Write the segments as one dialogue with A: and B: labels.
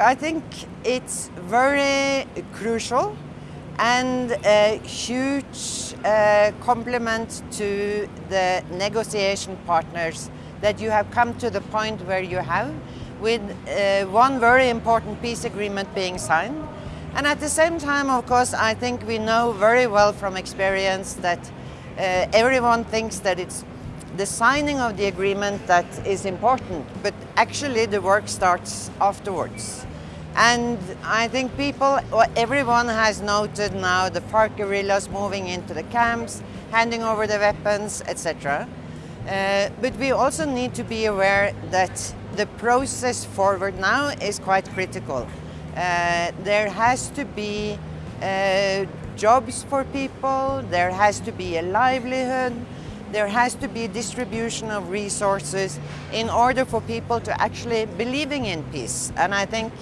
A: I think it's very crucial and a huge uh, compliment to the negotiation partners that you have come to the point where you have with uh, one very important peace agreement being signed. And at the same time, of course, I think we know very well from experience that uh, everyone thinks that it's the signing of the agreement that is important, but actually the work starts afterwards. And I think people, everyone has noted now the FARC guerrillas moving into the camps, handing over the weapons, etc. Uh, but we also need to be aware that the process forward now is quite critical. Uh, there has to be uh, jobs for people, there has to be a livelihood, there has to be distribution of resources in order for people to actually believing in peace. And I think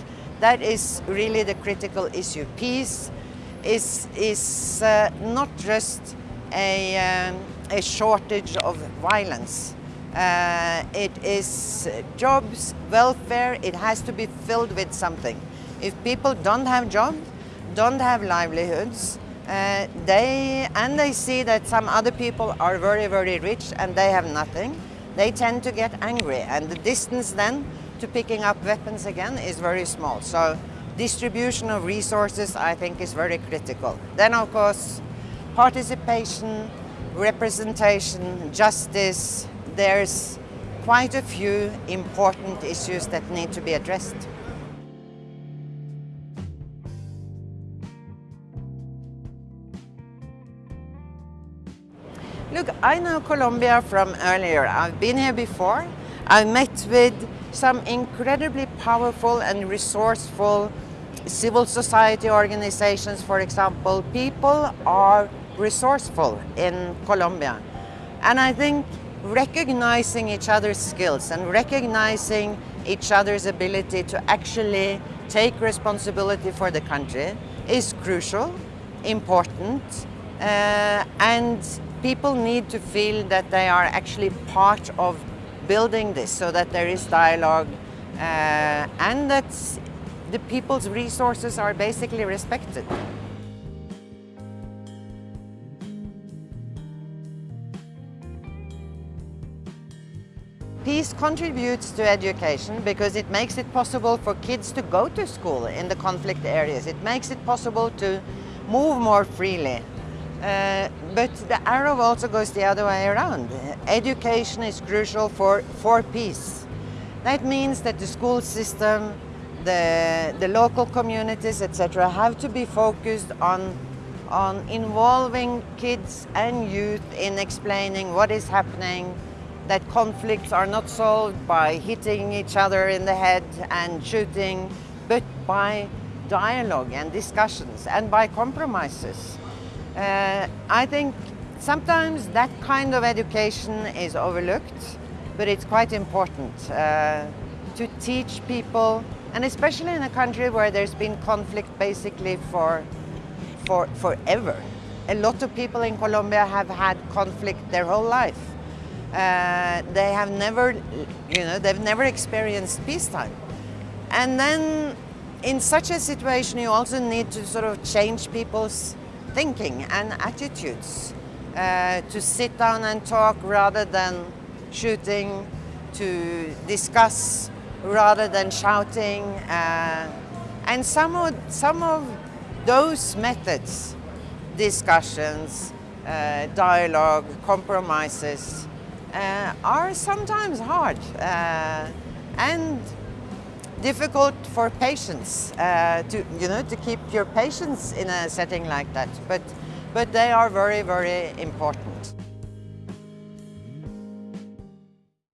A: that is really the critical issue. Peace is, is uh, not just a, um, a shortage of violence. Uh, it is jobs, welfare, it has to be filled with something. If people don't have jobs, don't have livelihoods, uh, they, and they see that some other people are very, very rich and they have nothing, they tend to get angry. And the distance then to picking up weapons again is very small. So distribution of resources, I think, is very critical. Then, of course, participation, representation, justice, there's quite a few important issues that need to be addressed. Look, I know Colombia from earlier. I've been here before. I met with some incredibly powerful and resourceful civil society organizations, for example. People are resourceful in Colombia. And I think recognizing each other's skills and recognizing each other's ability to actually take responsibility for the country is crucial, important, uh, and people need to feel that they are actually part of building this so that there is dialogue uh, and that the people's resources are basically respected. Peace contributes to education because it makes it possible for kids to go to school in the conflict areas. It makes it possible to move more freely uh, but the arrow also goes the other way around. Education is crucial for, for peace. That means that the school system, the, the local communities, etc., have to be focused on, on involving kids and youth in explaining what is happening, that conflicts are not solved by hitting each other in the head and shooting, but by dialogue and discussions and by compromises. Uh, I think sometimes that kind of education is overlooked, but it's quite important uh, to teach people, and especially in a country where there's been conflict basically for, for forever. A lot of people in Colombia have had conflict their whole life. Uh, they have never, you know, they've never experienced peacetime. And then in such a situation, you also need to sort of change people's thinking and attitudes. Uh, to sit down and talk rather than shooting, to discuss rather than shouting. Uh, and some of, some of those methods, discussions, uh, dialogue, compromises, uh, are sometimes hard. Uh, and difficult for patience uh, to, you know, to keep your patience in a setting like that. But, but they are very, very important.